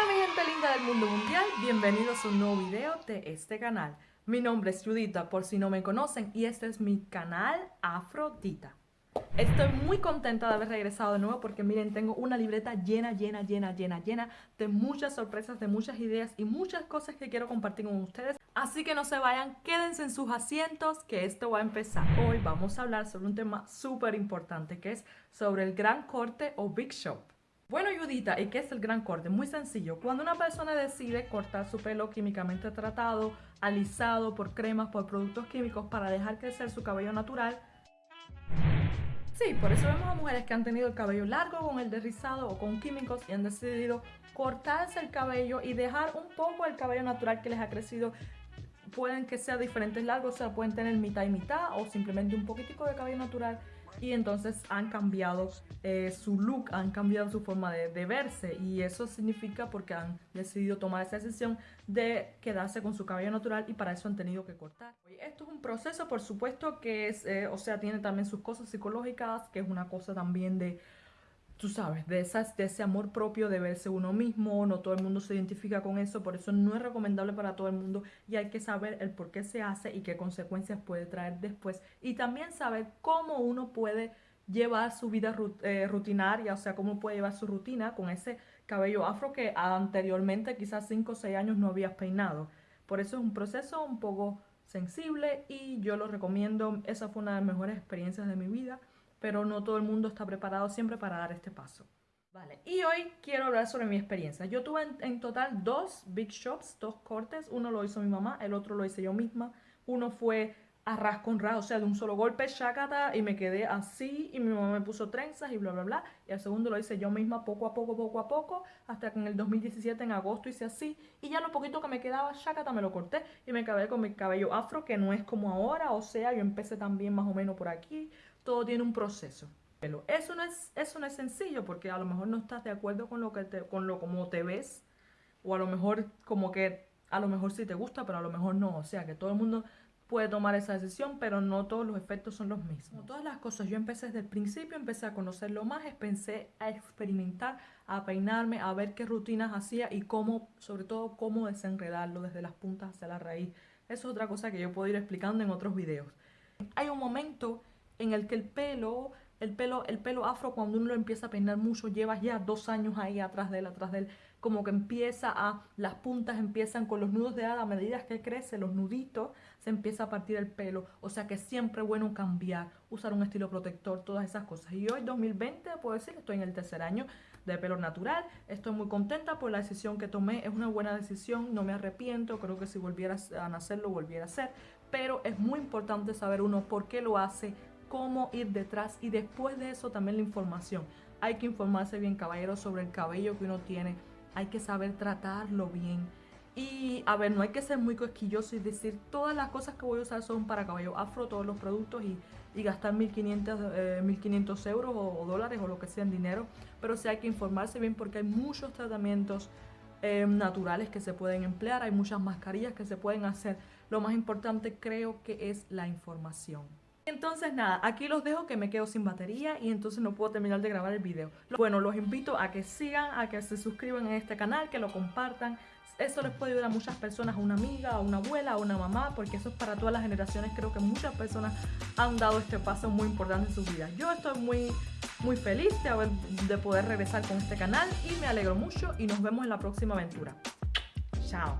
Hola mi gente linda del mundo mundial, bienvenidos a un nuevo video de este canal. Mi nombre es Judita por si no me conocen y este es mi canal Afrodita. Estoy muy contenta de haber regresado de nuevo porque miren, tengo una libreta llena, llena, llena, llena, llena de muchas sorpresas, de muchas ideas y muchas cosas que quiero compartir con ustedes. Así que no se vayan, quédense en sus asientos que esto va a empezar. Hoy vamos a hablar sobre un tema súper importante que es sobre el gran corte o big shop. Bueno, Judita, ¿y qué es el gran corte? Muy sencillo. Cuando una persona decide cortar su pelo químicamente tratado, alisado por cremas, por productos químicos para dejar crecer su cabello natural, Sí, por eso vemos a mujeres que han tenido el cabello largo con el derrizado o con químicos y han decidido cortarse el cabello y dejar un poco el cabello natural que les ha crecido. Pueden que sea diferentes largos, o sea, pueden tener mitad y mitad o simplemente un poquitico de cabello natural y entonces han cambiado eh, su look, han cambiado su forma de, verse y eso significa porque han decidido tomar esa decisión de quedarse con su cabello natural y para eso han tenido que cortar. Esto es un proceso, por supuesto, que es, eh, o sea, tiene también sus cosas psicológicas, que es una cosa también de tú sabes, de, esas, de ese amor propio de verse uno mismo, no todo el mundo se identifica con eso, por eso no es recomendable para todo el mundo y hay que saber el por qué se hace y qué consecuencias puede traer después. Y también saber cómo uno puede llevar su vida eh, rutinaria, o sea, cómo puede llevar su rutina con ese cabello afro que anteriormente quizás 5 o 6 años no habías peinado. Por eso es un proceso un poco sensible y yo lo recomiendo, esa fue una de las mejores experiencias de mi vida pero no todo el mundo está preparado siempre para dar este paso. Vale, y hoy quiero hablar sobre mi experiencia. Yo tuve en, total dos big shops, dos cortes. Uno lo hizo mi mamá, el otro lo hice yo misma. Uno fue a ras con ras, o sea, de un solo golpe, shakata, y me quedé así, y mi mamá me puso trenzas y bla, bla, bla. Y el segundo lo hice yo misma poco a poco, poco a poco, hasta que en el 2017, en agosto, hice así. Y ya lo poquito que me quedaba, shakata, me lo corté y me acabé con mi cabello afro, que no es como ahora, o sea, yo empecé también más o menos por aquí, todo tiene un proceso. Pero eso no es, eso no es sencillo porque a lo mejor no estás de acuerdo con lo que te, con lo como te ves o a lo mejor como que a lo mejor sí te gusta, pero a lo mejor no. O sea, que todo el mundo puede tomar esa decisión, pero no todos los efectos son los mismos. Como todas las cosas, yo empecé desde el principio, empecé a conocerlo más, empecé a experimentar, a peinarme, a ver qué rutinas hacía y cómo, sobre todo, cómo desenredarlo desde las puntas hacia la raíz. Eso es otra cosa que yo puedo ir explicando en otros videos. Hay un momento en el que el pelo, el pelo, el pelo afro cuando uno lo empieza a peinar mucho, llevas ya dos años ahí atrás de él, atrás de él, como que empieza a, las puntas empiezan con los nudos de hada, a medida que crece, los nuditos, se empieza a partir el pelo, o sea que siempre bueno cambiar, usar un estilo protector, todas esas cosas. Y hoy 2020, puedo decir, estoy en el tercer año de pelo natural, estoy muy contenta por la decisión que tomé, es una buena decisión, no me arrepiento, creo que si volviera a nacer lo volviera a hacer, pero es muy importante saber uno por qué lo hace, cómo ir detrás y después de eso también la información. Hay que informarse bien, caballeros, sobre el cabello que uno tiene. Hay que saber tratarlo bien. Y a ver, no hay que ser muy cosquilloso y decir todas las cosas que voy a usar son para cabello afro, todos los productos y, y gastar 1500, 1500 eh, euros o, dólares o lo que sea en dinero. Pero sí hay que informarse bien porque hay muchos tratamientos eh, naturales que se pueden emplear, hay muchas mascarillas que se pueden hacer. Lo más importante creo que es la información. Entonces nada, aquí los dejo que me quedo sin batería y entonces no puedo terminar de grabar el video. Bueno, los invito a que sigan, a que se suscriban a este canal, que lo compartan. Eso les puede ayudar a muchas personas, a una amiga, a una abuela, a una mamá, porque eso es para todas las generaciones. Creo que muchas personas han dado este paso muy importante en sus vidas. Yo estoy muy, muy feliz de, de poder regresar con este canal y me alegro mucho y nos vemos en la próxima aventura. Chao.